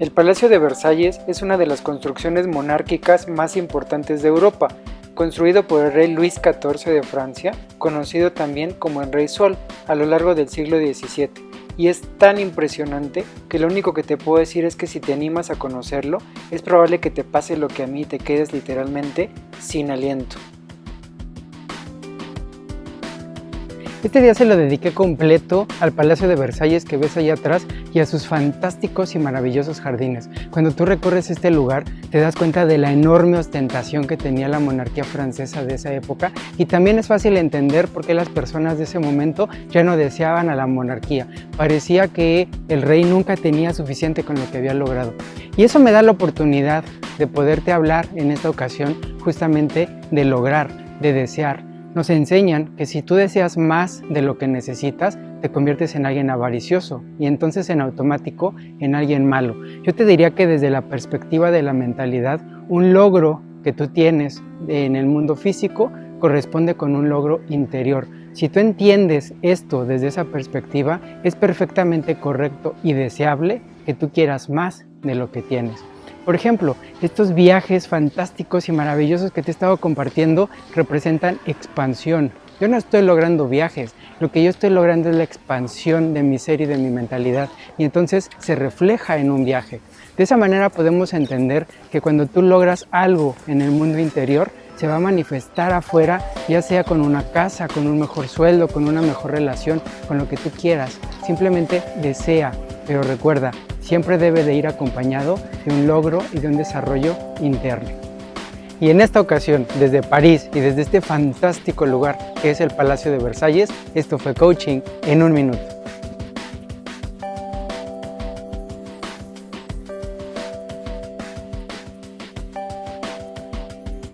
El Palacio de Versalles es una de las construcciones monárquicas más importantes de Europa, construido por el rey Luis XIV de Francia, conocido también como el Rey Sol, a lo largo del siglo XVII. Y es tan impresionante que lo único que te puedo decir es que si te animas a conocerlo, es probable que te pase lo que a mí te quedes literalmente sin aliento. Este día se lo dediqué completo al Palacio de Versalles que ves allá atrás y a sus fantásticos y maravillosos jardines. Cuando tú recorres este lugar te das cuenta de la enorme ostentación que tenía la monarquía francesa de esa época y también es fácil entender por qué las personas de ese momento ya no deseaban a la monarquía. Parecía que el rey nunca tenía suficiente con lo que había logrado. Y eso me da la oportunidad de poderte hablar en esta ocasión justamente de lograr, de desear, nos enseñan que si tú deseas más de lo que necesitas, te conviertes en alguien avaricioso y entonces en automático en alguien malo. Yo te diría que desde la perspectiva de la mentalidad, un logro que tú tienes en el mundo físico corresponde con un logro interior. Si tú entiendes esto desde esa perspectiva, es perfectamente correcto y deseable que tú quieras más de lo que tienes. Por ejemplo, estos viajes fantásticos y maravillosos que te he estado compartiendo representan expansión. Yo no estoy logrando viajes, lo que yo estoy logrando es la expansión de mi ser y de mi mentalidad y entonces se refleja en un viaje. De esa manera podemos entender que cuando tú logras algo en el mundo interior, se va a manifestar afuera, ya sea con una casa, con un mejor sueldo, con una mejor relación, con lo que tú quieras. Simplemente desea, pero recuerda, siempre debe de ir acompañado de un logro y de un desarrollo interno. Y en esta ocasión, desde París y desde este fantástico lugar que es el Palacio de Versalles, esto fue Coaching en un minuto.